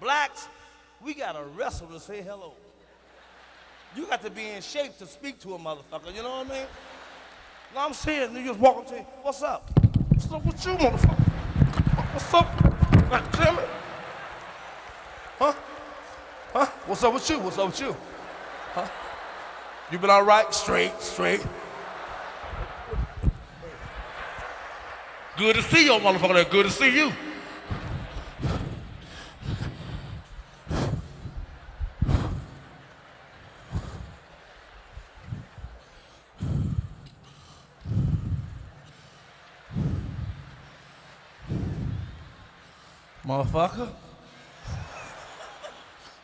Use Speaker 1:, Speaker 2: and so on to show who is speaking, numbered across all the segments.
Speaker 1: Blacks, we gotta wrestle to say hello. You got to be in shape to speak to a motherfucker, you know what I mean? No, I'm serious. You just walk up to me, what's up? What's up with you, motherfucker? What's up? Huh? Huh? What's up with you? What's up with you? Huh? You been all right? Straight, straight. Good to see you, motherfucker. Good to see you. Motherfucker.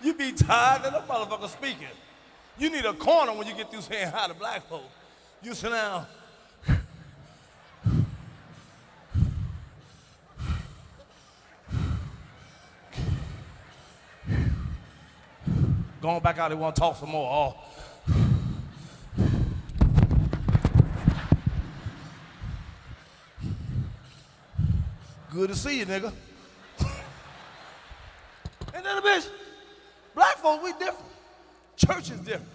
Speaker 1: You be tired of the motherfucker speaking. You need a corner when you get through saying hi to black folk. You sit down. Going back out, they want to talk some more. Oh. Good to see you, nigga. Bitch? Black folks, we different. Church is different.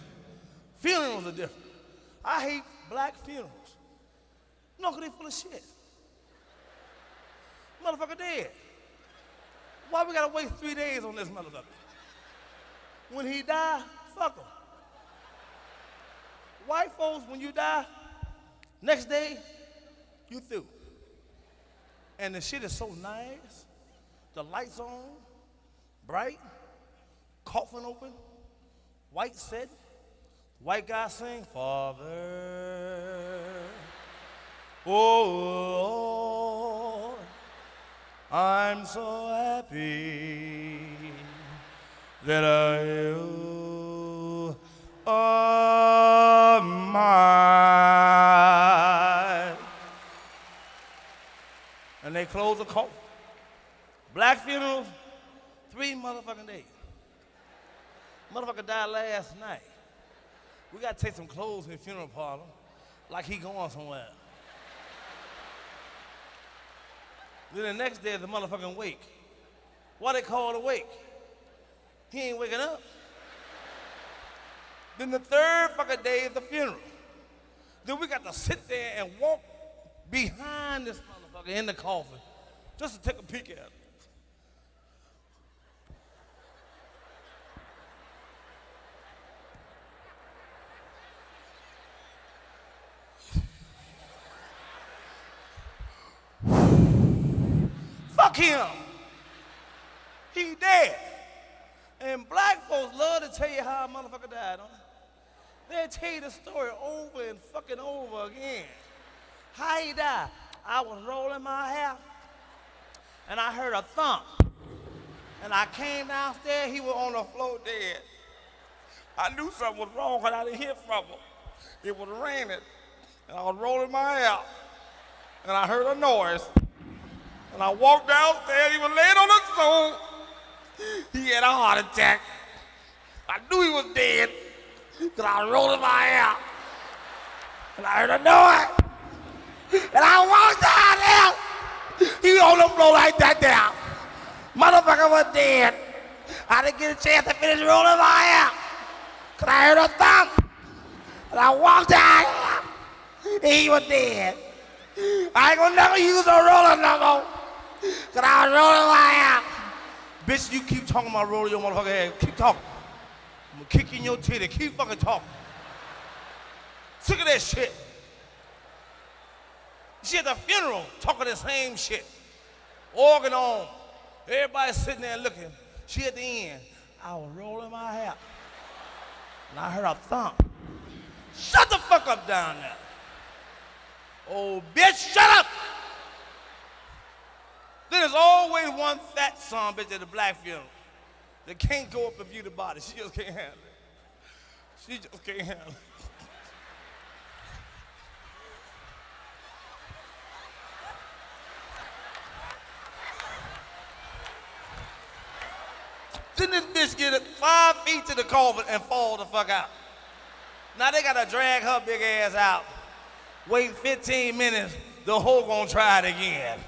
Speaker 1: Funerals are different. I hate black funerals. No, because they full of shit. Motherfucker dead. Why we gotta wait three days on this motherfucker? When he die, fuck him. White folks, when you die, next day, you through. And the shit is so nice. The lights on, bright, coffin open, white set, white guy sing, Father, oh Lord, I'm so happy that I are mine. And they close the coffin. Black funerals, three motherfucking days. Motherfucker died last night. We gotta take some clothes in the funeral parlor, like he going somewhere. then the next day is the motherfucking wake. Why they call it a wake? He ain't waking up. Then the third fucking day is the funeral. Then we got to sit there and walk behind this motherfucker in the coffin just to take a peek at him. Him. He dead. And black folks love to tell you how a motherfucker died, don't they? They'll tell you the story over and fucking over again. How he died? I was rolling my hair and I heard a thump. And I came downstairs, he was on the floor dead. I knew something was wrong because I didn't hear from him. It was raining and I was rolling my hair and I heard a noise. And I walked downstairs, he was laying on the floor. He had a heart attack. I knew he was dead because I rolled rolling my hair. And I heard a noise. And I walked down there. He was on the floor like that there. Motherfucker was dead. I didn't get a chance to finish rolling my hair. Because I heard a thump. And I walked down there. He was dead. I ain't gonna never use a roller no more. Cause I was rolling my hair. Bitch, you keep talking about rolling your motherfucking head. Keep talking. I'm gonna kick in your titty. Keep fucking talking. Sick of that shit. She at the funeral talking the same shit. Organ on. Everybody sitting there looking. She at the end. I was rolling my hair. And I heard a thump. Shut the fuck up down there. Oh, bitch, shut up! There's always one fat son bitch at the black funeral that can't go up and view the body. She just can't handle it. She just can't handle it. Then this bitch get it five feet to the coffin and fall the fuck out. Now they gotta drag her big ass out. Wait 15 minutes, the hoe gonna try it again.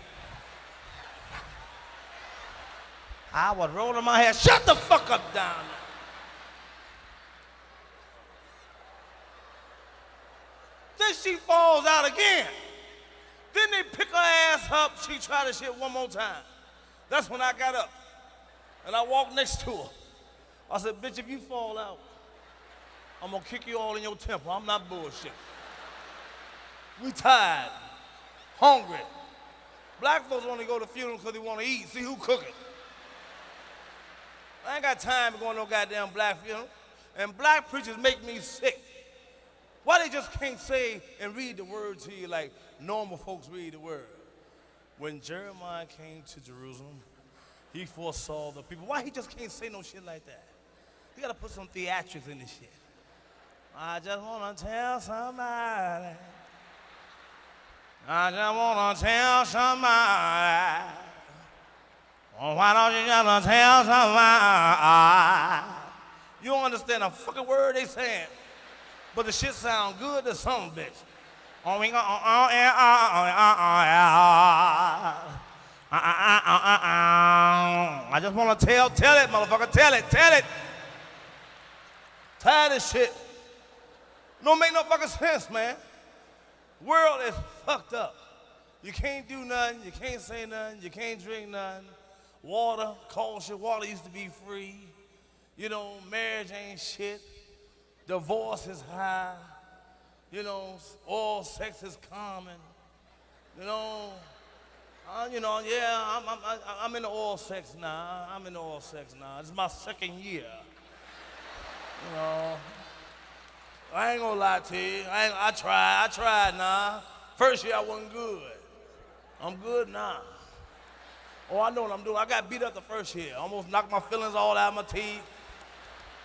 Speaker 1: I was rolling my head, Shut the fuck up down. Then she falls out again. Then they pick her ass up. She try to shit one more time. That's when I got up. And I walked next to her. I said, bitch, if you fall out, I'm gonna kick you all in your temple. I'm not bullshit. We tired, hungry. Black folks only go to funerals because they want to eat. See who cooking. I ain't got time to go to no goddamn black funeral. And black preachers make me sick. Why they just can't say and read the word to you like normal folks read the word? When Jeremiah came to Jerusalem, he foresaw the people. Why he just can't say no shit like that? He gotta put some theatrics in this shit. I just wanna tell somebody. I just wanna tell somebody. Oh, why don't you just tell somebody? You don't understand a fucking word they saying. But the shit sound good to some bitch. Oh, we go, oh, oh, yeah, oh, oh, oh, oh, yeah. Uh, uh, uh, uh, uh, uh. I just want to tell, tell it, motherfucker, tell it, tell it. Tired of shit. Don't make no fucking sense, man. World is fucked up. You can't do nothing, you can't say nothing, you can't drink nothing. Water, culture, water used to be free. You know, marriage ain't shit. Divorce is high. You know, oral sex is common. You know, uh, you know, yeah, I'm, I'm, I'm in oral sex now. I'm in the oral sex now. It's my second year. You know, I ain't gonna lie to you. I, I tried, I tried now. First year I wasn't good. I'm good now. Oh, I know what I'm doing. I got beat up the first year. Almost knocked my feelings all out of my teeth.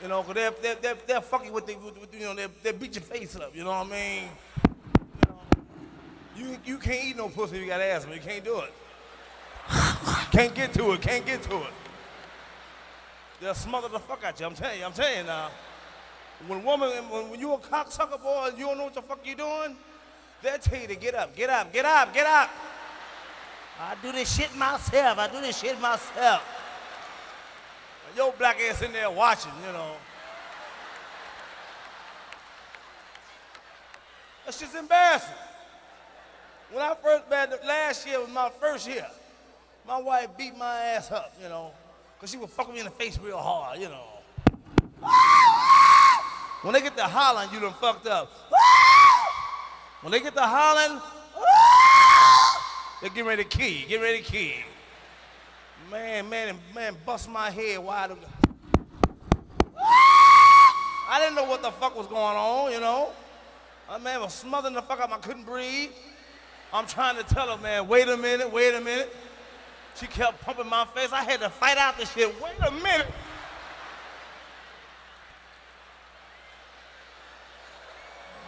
Speaker 1: You know, because they're, they're, they're, they're fucking with, the, with, you know, they they beat your face up, you know what I mean? You, know, you, you can't eat no pussy if you got asthma. You can't do it. can't get to it, can't get to it. They'll smother the fuck out you, I'm telling you, I'm telling you now. When woman, when, when you a cocksucker boy you don't know what the fuck you doing, they'll tell you to get up, get up, get up, get up. I do this shit myself, I do this shit myself your black ass in there watching, you know. That's just embarrassing. When I first met, last year was my first year, my wife beat my ass up, you know, because she would fuck me in the face real hard, you know. When they get to hollering, you done fucked up. When they get to hollering, they get ready to key, get ready to key. Man, man, man, bust my head wide open. I didn't know what the fuck was going on, you know. My man was smothering the fuck up. I couldn't breathe. I'm trying to tell her, man, wait a minute, wait a minute. She kept pumping my face. I had to fight out this shit. Wait a minute.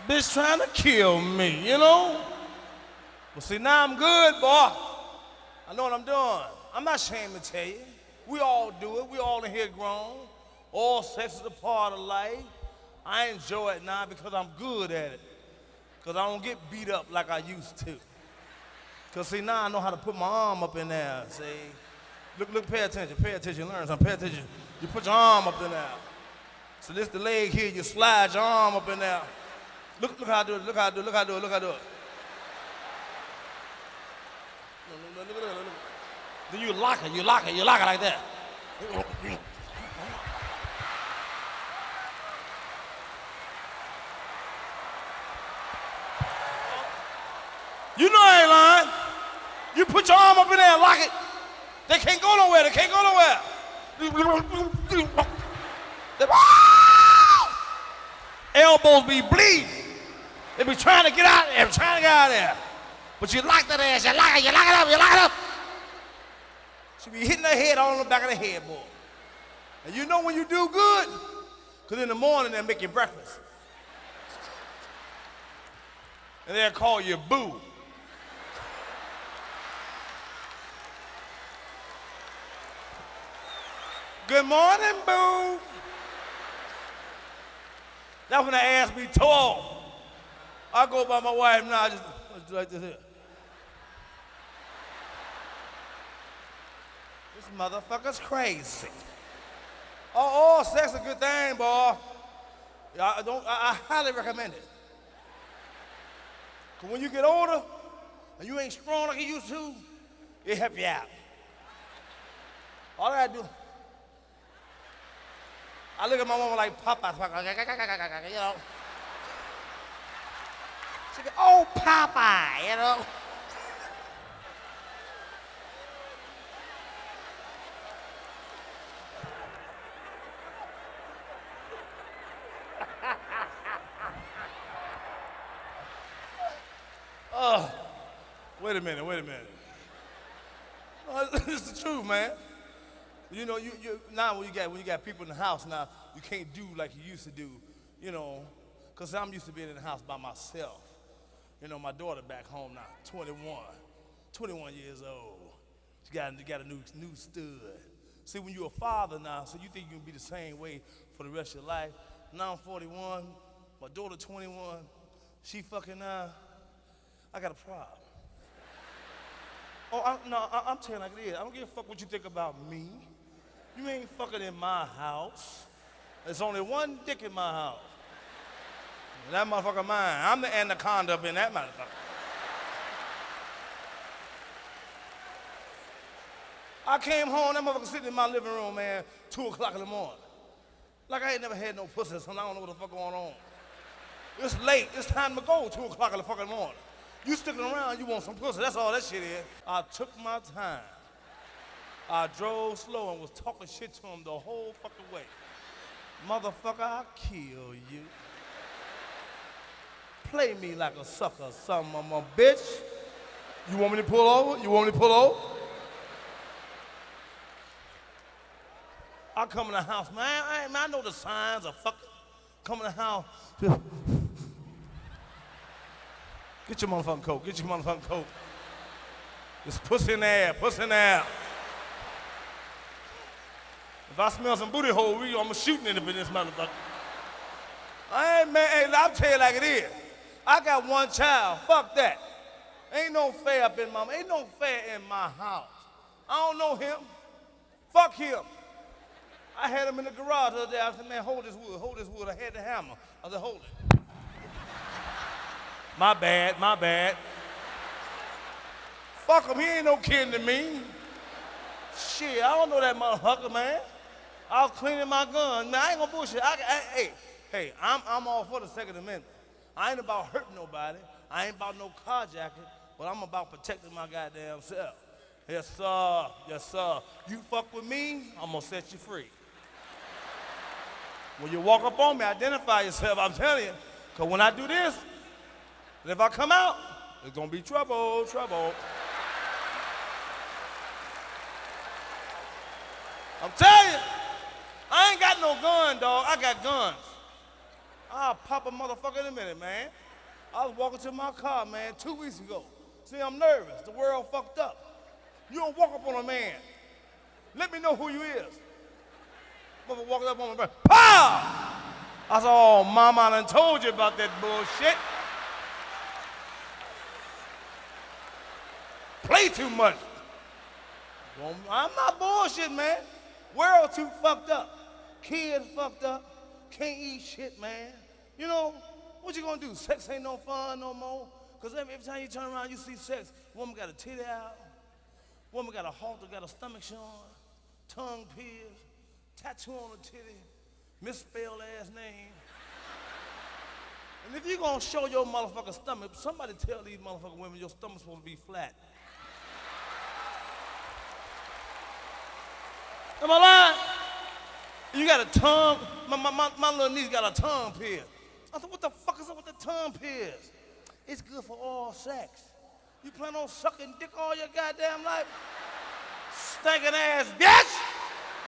Speaker 1: Bitch trying to kill me, you know? Well, see, now I'm good, boy. I know what I'm doing. I'm not ashamed to tell you. We all do it. We all in here grown. Oral sex is a part of life. I enjoy it now because I'm good at it. Because I don't get beat up like I used to. Because see, now I know how to put my arm up in there. See? Look, look, pay attention, pay attention, learn something, pay attention. You put your arm up in there. So this the leg here, you slide your arm up in there. Look, look how I do it, look how I do it, look how I do it, look how I do it. Look, look, look, look. Then you lock it, you lock it, you lock it like that. You know I ain't lying. You put your arm up in there and lock it. They can't go nowhere. They can't go nowhere. Elbows be bleeding. They be trying to get out there, trying to get out there. But you lock that ass, you lock it, you lock it up, you lock it up. She be hitting her head all on the back of the headboard. And you know when you do good, because in the morning they'll make you breakfast. And they'll call you boo. Good morning, boo. That's when the ass be tall. I go by my wife now, just, just like this here. Motherfucker's crazy. Oh, oral sex a good thing, boy. Yeah, I don't. I, I highly recommend it. Cause when you get older and you ain't strong like you used to, it help you out. All I do, I look at my mama like Papa, you know. She go, oh Papa, you know. oh, wait a minute, wait a minute. Oh, it's the truth, man. You know, you, you now when you got when you got people in the house now, you can't do like you used to do, you know, because I'm used to being in the house by myself. You know, my daughter back home now, 21, 21 years old. She got, got a new, new stud. See, when you're a father now, so you think you can be the same way for the rest of your life. Now I'm 41, my daughter 21, she fucking uh, I got a problem. Oh, I, no, I, am telling like it is. I don't give a fuck what you think about me. You ain't fucking in my house. There's only one dick in my house. That motherfucker mine. I'm the anaconda up in that motherfucker. I came home, that motherfucker sitting in my living room, man, 2 o'clock in the morning. Like I ain't never had no pussy, so I don't know what the fuck going on. It's late, it's time to go, 2 o'clock in the fucking morning. You sticking around, you want some pussy, that's all that shit is. I took my time. I drove slow and was talking shit to him the whole fucking way. Motherfucker, I'll kill you. Play me like a sucker, son of a bitch. You want me to pull over? You want me to pull over? I come in the house, man. I, I know the signs of fucking. Come in the house. Get your motherfucking coat. Get your motherfucking coat. Just pussy in there, pussy in there. If I smell some booty hole, we, I'm shooting in this motherfucker. I ain't man, hey, I'll tell you like it is. I got one child. Fuck that. Ain't no fair up in my ain't no fair in my house. I don't know him. Fuck him. I had him in the garage the other day. I said, man, hold this wood, hold this wood. I had the hammer. I said, hold it. My bad, my bad. Fuck him, he ain't no kin to me. Shit, I don't know that motherfucker, man. I was cleaning my gun. Man, I ain't gonna bullshit. I, I, hey, hey, I'm, I'm all for the Second Amendment. I ain't about hurting nobody. I ain't about no carjacking, but I'm about protecting my goddamn self. Yes, sir. Yes, sir. You fuck with me, I'm gonna set you free. When you walk up on me, identify yourself. I'm telling you, because when I do this, if I come out, it's gonna be trouble, trouble. I'm telling you. I ain't got no gun, dog. I got guns. I'll pop a motherfucker in a minute, man. I was walking to my car, man, two weeks ago. See, I'm nervous. The world fucked up. You don't walk up on a man. Let me know who you is. Mother walking up on me, pow! I said, oh, mama, I done told you about that bullshit. Play too much. Well, I'm not bullshit, man. World too fucked up. Kids fucked up, can't eat shit, man. You know, what you gonna do? Sex ain't no fun no more. Cause every, every time you turn around, you see sex. Woman got a titty out, woman got a halter, got a stomach showing, tongue pierced, tattoo on the titty, misspelled ass name. And if you gonna show your motherfucker stomach, somebody tell these motherfucking women your stomach's supposed to be flat. Am I lying? You got a tongue. My, my, my, my little niece got a tongue pierce. I said, what the fuck is up with the tongue pierce? It's good for oral sex. You plan on sucking dick all your goddamn life? Stinking ass bitch!